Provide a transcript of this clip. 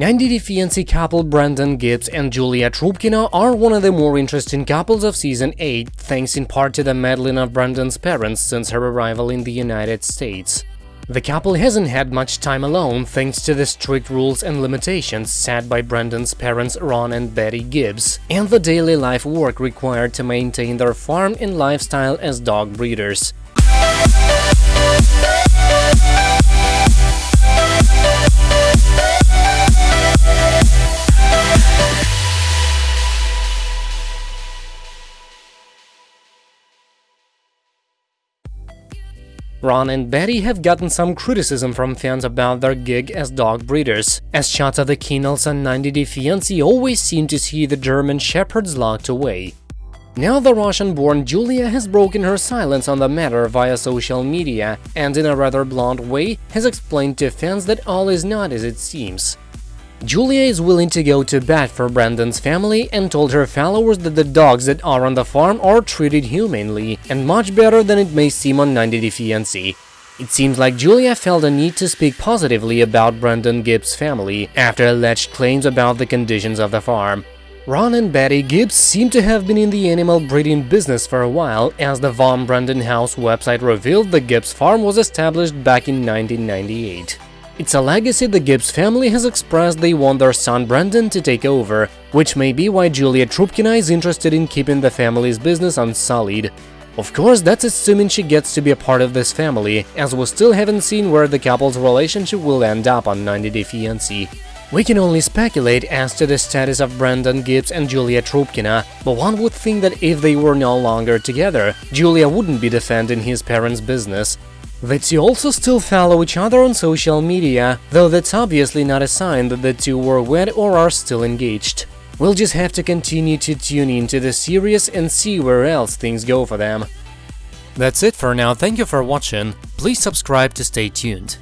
90 Day Fiancé couple Brandon Gibbs and Julia Trubkina are one of the more interesting couples of season 8, thanks in part to the meddling of Brandon's parents since her arrival in the United States. The couple hasn't had much time alone thanks to the strict rules and limitations set by Brandon's parents Ron and Betty Gibbs, and the daily life work required to maintain their farm and lifestyle as dog breeders. Ron and Betty have gotten some criticism from fans about their gig as dog breeders, as shots of the kennels and 90 Day Fiancé always seem to see the German Shepherds locked away. Now the Russian-born Julia has broken her silence on the matter via social media and in a rather blunt way has explained to fans that all is not as it seems. Julia is willing to go to bat for Brandon's family and told her followers that the dogs that are on the farm are treated humanely and much better than it may seem on 90 Day Fiancé. It seems like Julia felt a need to speak positively about Brandon Gibbs' family after alleged claims about the conditions of the farm. Ron and Betty Gibbs seem to have been in the animal breeding business for a while, as the Von Brandon House website revealed the Gibbs farm was established back in 1998. It's a legacy the Gibbs family has expressed they want their son Brandon to take over, which may be why Julia Trubkina is interested in keeping the family's business unsullied. Of course, that's assuming she gets to be a part of this family, as we still haven't seen where the couple's relationship will end up on 90 Day Fiancé. We can only speculate as to the status of Brandon Gibbs and Julia Trubkina, uh, but one would think that if they were no longer together, Julia wouldn't be defending his parents' business, the two also still follow each other on social media, though that's obviously not a sign that the two were wed or are still engaged. We'll just have to continue to tune into the series and see where else things go for them. That's it for now, thank you for watching, please subscribe to stay tuned.